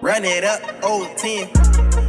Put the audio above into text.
Run it up, old 10.